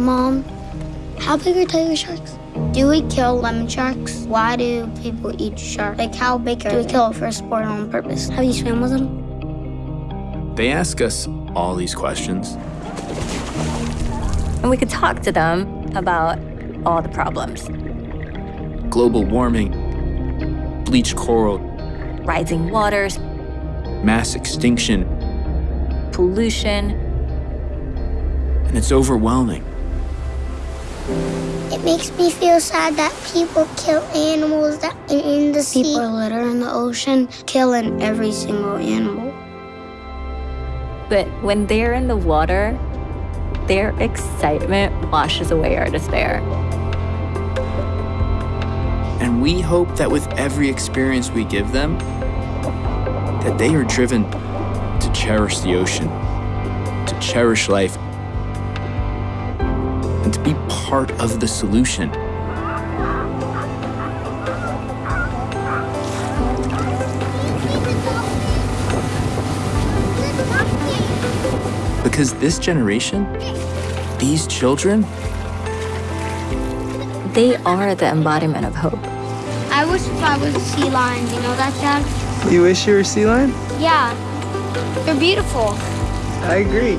Mom, how big are tiger sharks? Do we kill lemon sharks? Why do people eat sharks? Like, how big are Do we kill it for sport on purpose? Have you swam with them? They ask us all these questions. And we could talk to them about all the problems. Global warming, bleached coral, rising waters, mass extinction, pollution. And it's overwhelming. It makes me feel sad that people kill animals that are in the sea. People litter in the ocean, killing every single animal. But when they're in the water, their excitement washes away our despair. And we hope that with every experience we give them, that they are driven to cherish the ocean, to cherish life, and to be part of the solution. Because this generation, these children, they are the embodiment of hope. I wish if I was a sea lion. You know that, Dad? You wish you were a sea lion? Yeah. They're beautiful. I agree.